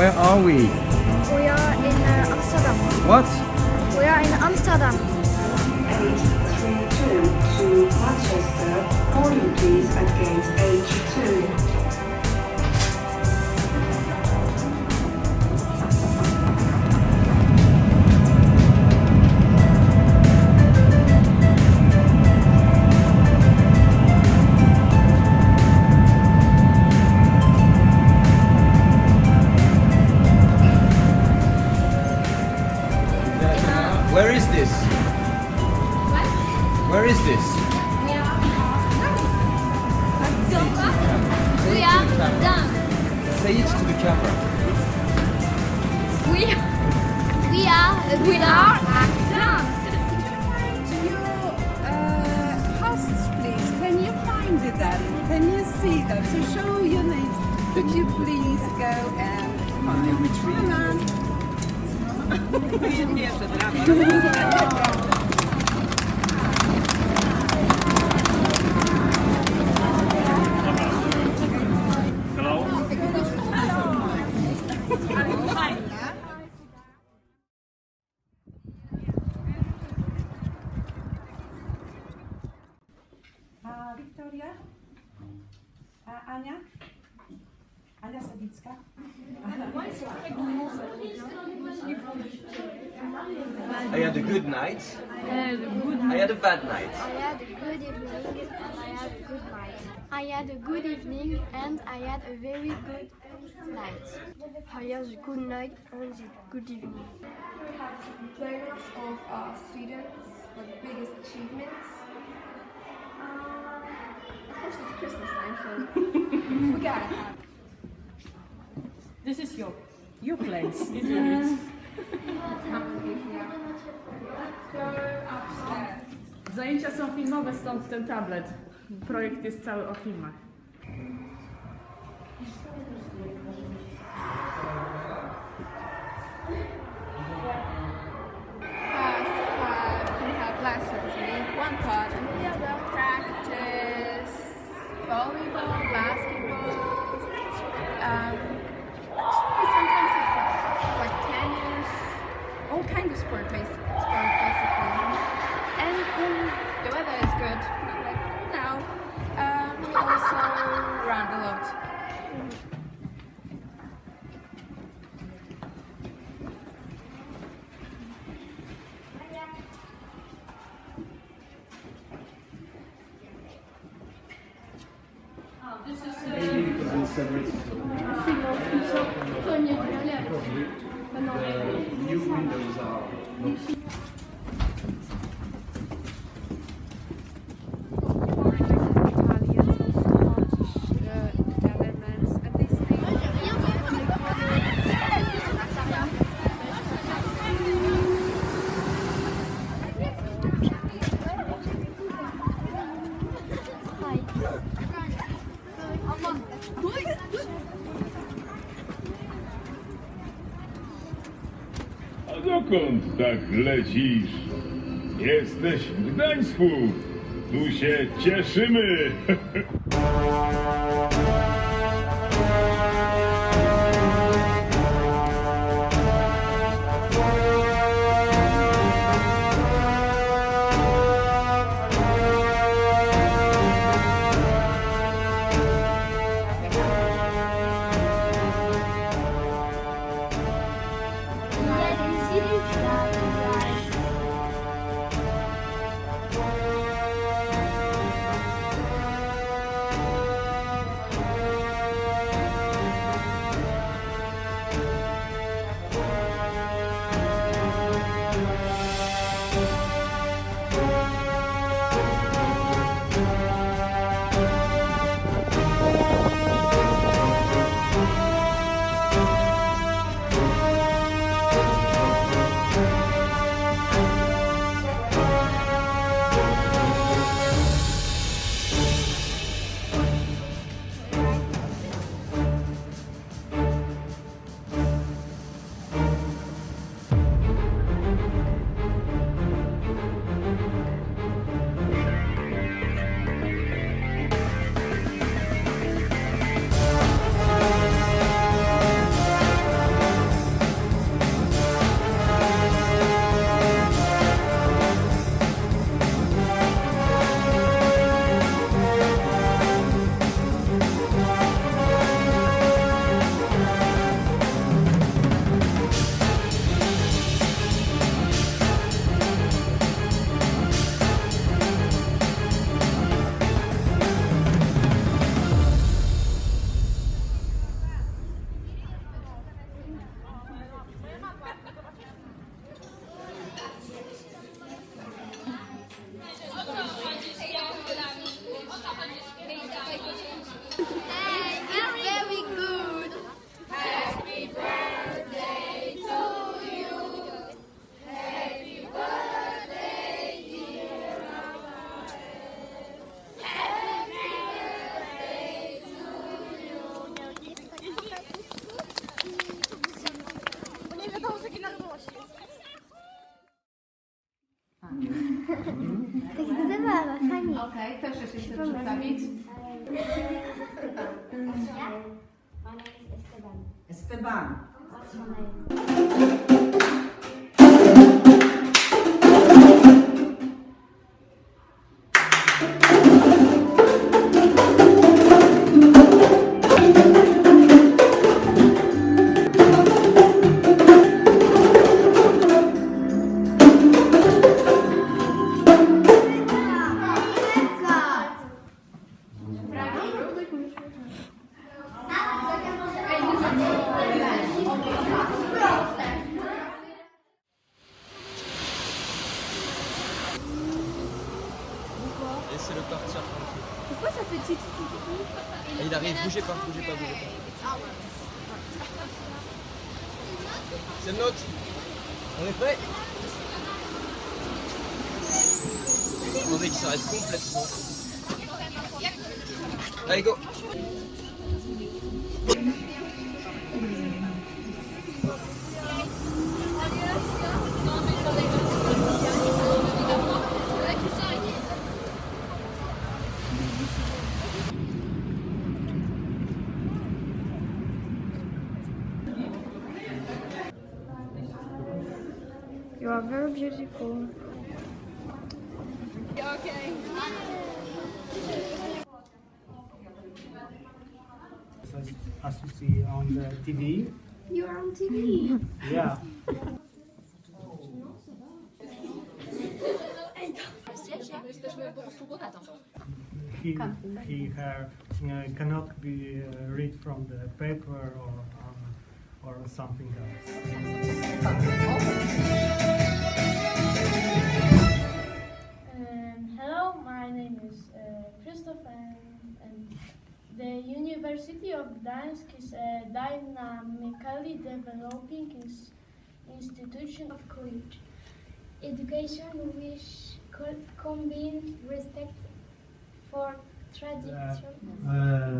Okay, where are we? We are in uh, Amsterdam. What? We are in Amsterdam. 832 to Manchester. Boarding please at gate H2. Are we are done. To your uh, hosts, please. Can you find them? Can you see them? So show your names. Could you please go and find Retrieve. Ania Sawicka? I had a good night. I had a bad night. I had a good evening and I had a good night. I had a good evening and I had a very good night. I had a good night and a good evening. We have players of uh, students, like biggest achievements. Um, of course, it's Christmas time, so we gotta have. This is your Your place. Go upstairs. Zajęcia są filmowe, stąd ten tablet. Projekt jest cały o filmach. New windows are dokąd tak lecisz? Jesteś w Gdańsku. Tu się cieszymy. Okej, okay, proszę się jeszcze przedstawić. Ona jest Esteban. Esteban. Laissez-le partir tranquille. Pourquoi ça fait titre Il arrive, bougez pas, bougez pas, bougez pas. C'est le nôtre. On est prêt? On est qu'il s'arrête complètement. Allez, go You are very beautiful. as, as you see on the TV. You are on TV. Yeah. He, he her, uh, cannot be uh, read from the paper or um, or something else. Um, hello, my name is uh, Christoph and, and the University of Gdańsk is a dynamically developing institution of college. Education which co- combines respect for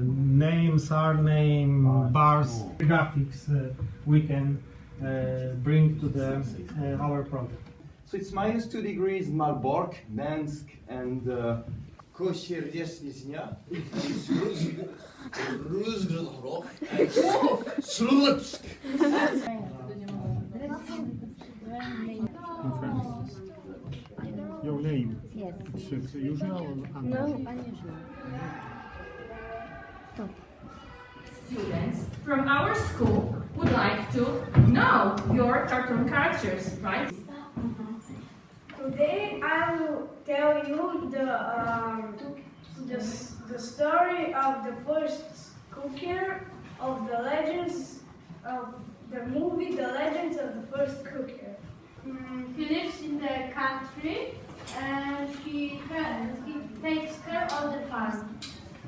name, surname, bars, graphics uh, we can uh, bring to the uh, our project. So it's minus two degrees Malbork, Gdansk, and uh, Kosierdzieśnia. Slutsk. Your name? Yes. It's usual or Students from our school would like to know your cartoon characters, right? Today I will tell you the um, the, the story of the first cooker of the legends of the movie The Legends of the First Cooker. Mm, he lives in the country and he, he takes care of the farm.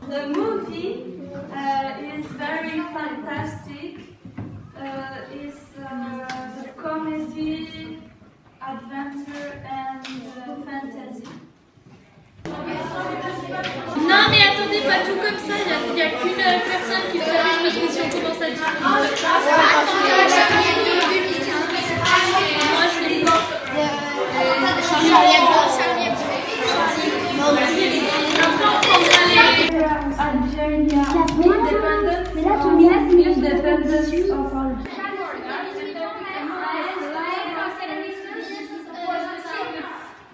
The movie uh, is very fantastic. Uh, it's uh, the comedy, adventure and uh, fantasy. Non mais attendez pas tout comme ça, il n'y a, qu'une personne qui savait, je pense que si on commence à dire... Moi je l'ai independence of Algeria.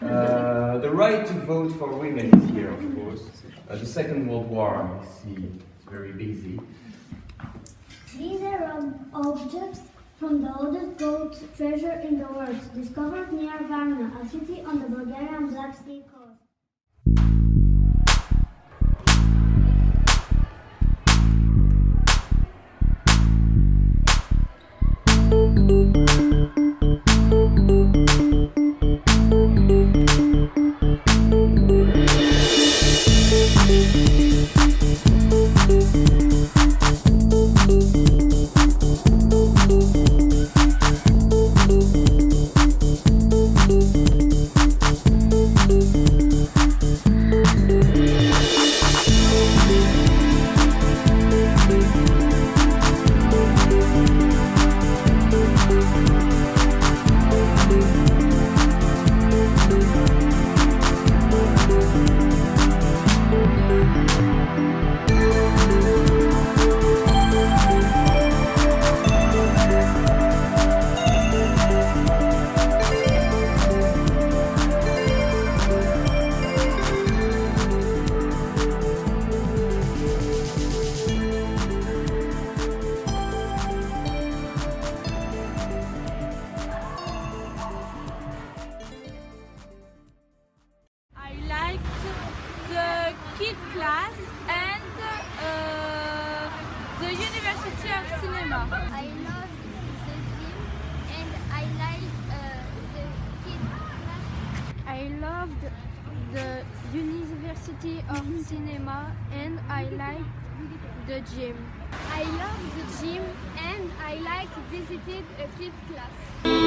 Uh, the right to vote for women is here, of course. Uh, the Second World War, I see, it's very busy. These are ob- objects from the oldest gold treasure in the world, discovered near Varna, a city on the Bulgarian Black Sea coast. The gym. I love the gym and I like visited a kid class.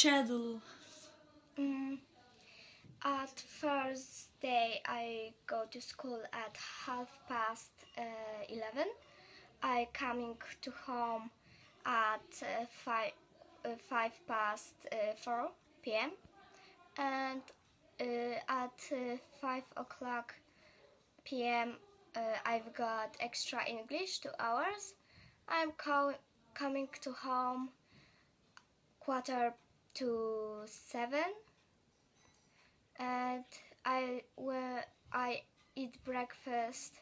Schedule? Mm, at first day, I go to school at half past uh, 11. I coming to home at uh, five, uh, five past uh, 4 p.m. And uh, at uh, 5 o'clock p.m. I've got extra English two hours. I'm co- coming to home quarter to seven. And I where I eat breakfast.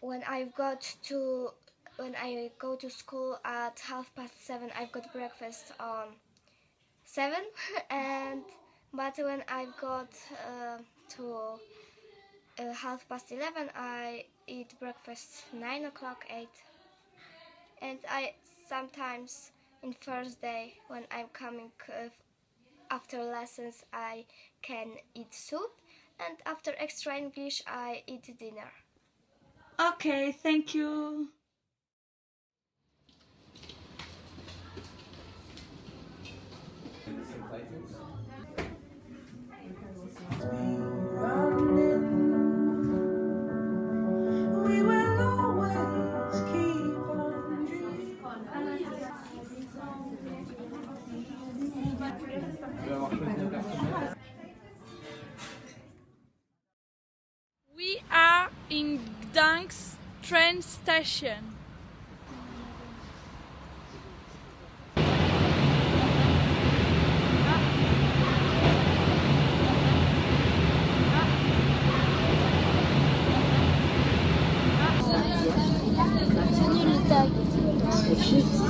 When I've got to when I go to school at half past seven I've got breakfast on seven. And but when I've got uh, to uh, half past eleven I eat breakfast nine o'clock eight. And I sometimes in first day when I'm coming uh, after lessons I can eat soup and after extra English I eat dinner. Okay, thank you. Train station.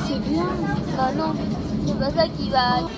C'est bien. Bah non, c'est pas ça qui va.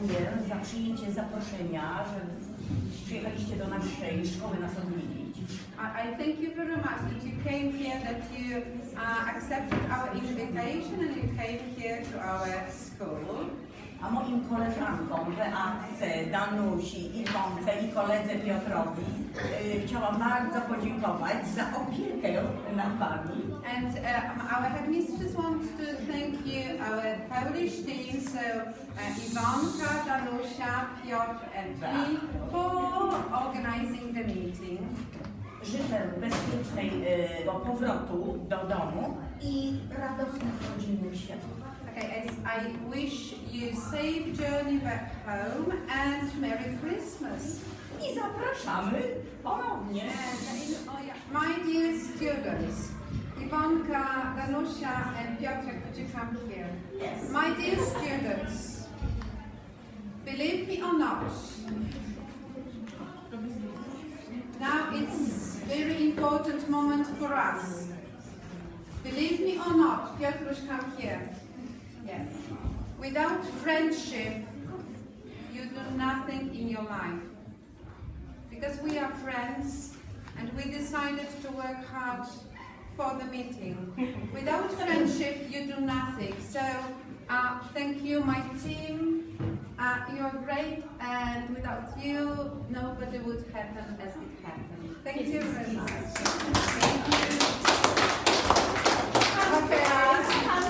Dziękuję za przyjęcie zaproszenia, że przyjechaliście do naszej szkoły nas odwiedzić. I, thank you very much that you came here, that you uh, accepted our invitation and you came here to our school. A moim koleżankom Beatce, Danusi, Iwonce i koledze Piotrowi y, chciałam bardzo podziękować za opiekę nad Wami. And uh, our headmistress wants to thank you, our Polish team, so uh, Ivanka, Danusia, Piotr and me for organizing the meeting. Życzę bezpiecznego powrotu do domu i radosnych rodzinnych świąt. Okay, as I wish you safe journey back home and Merry Christmas. I zapraszamy ponownie. My dear students, Iwonka, Danusia and Piotr, could you come here? Yes. My dear students, believe me or not, now it's very important moment for us. Believe me or not, Piotruś, come here. Yes. Without friendship, you do nothing in your life. Because we are friends and we decided to work hard for the meeting. Without friendship, you do nothing. So, uh, thank you, my team. Uh, you're great, and without you, nobody would happen as it happened. Thank you very much. Thank you. Okay.